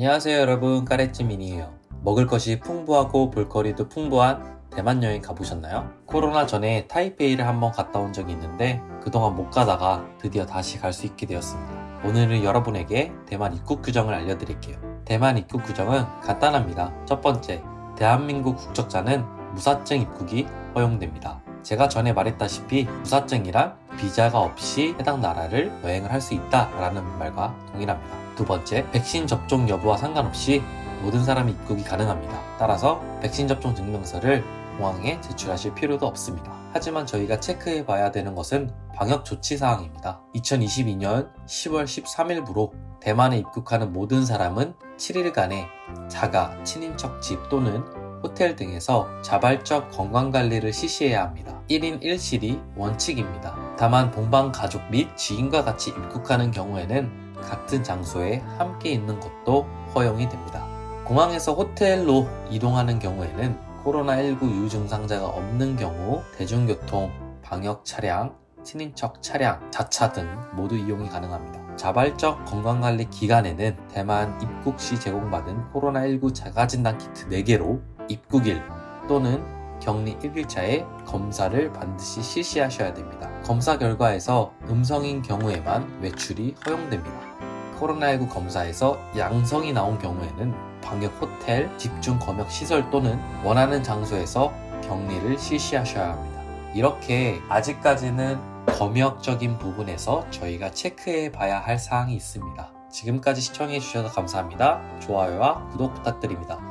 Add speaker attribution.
Speaker 1: 안녕하세요 여러분. 까레찌민이에요. 먹을 것이 풍부하고 볼거리도 풍부한 대만 여행 가보셨나요? 코로나 전에 타이페이를 한번 갔다 온 적이 있는데 그동안 못 가다가 드디어 다시 갈 수 있게 되었습니다. 오늘은 여러분에게 대만 입국 규정을 알려드릴게요. 대만 입국 규정은 간단합니다. 첫 번째 대한민국 국적자는 무사증 입국이 허용됩니다. 제가 전에 말했다시피 무사증이란 비자가 없이 해당 나라를 여행을 할 수 있다라는 말과 동일합니다. 두 번째, 백신 접종 여부와 상관없이 모든 사람이 입국이 가능합니다. 따라서 백신 접종 증명서를 공항에 제출하실 필요도 없습니다. 하지만 저희가 체크해 봐야 되는 것은 방역 조치 사항입니다. 2022년 10월 13일부로 대만에 입국하는 모든 사람은 7일간의 자가, 친인척 집 또는 호텔 등에서 자발적 건강관리를 실시해야 합니다. 1인 1실이 원칙입니다. 다만 동방 가족 및 지인과 같이 입국하는 경우에는 같은 장소에 함께 있는 것도 허용이 됩니다. 공항에서 호텔로 이동하는 경우에는 코로나19 유증상자가 없는 경우 대중교통, 방역 차량, 친인척 차량, 자차 등 모두 이용이 가능합니다. 자발적 건강관리 기간에는 대만 입국 시 제공받은 코로나19 자가진단 키트 4개로 입국일 또는 격리 1일차에 검사를 반드시 실시하셔야 됩니다. 검사 결과에서 음성인 경우에만 외출이 허용됩니다. 코로나19 검사에서 양성이 나온 경우에는 방역 호텔, 집중 검역 시설 또는 원하는 장소에서 격리를 실시하셔야 합니다. 이렇게 아직까지는 검역적인 부분에서 저희가 체크해 봐야 할 사항이 있습니다. 지금까지 시청해 주셔서 감사합니다. 좋아요와 구독 부탁드립니다.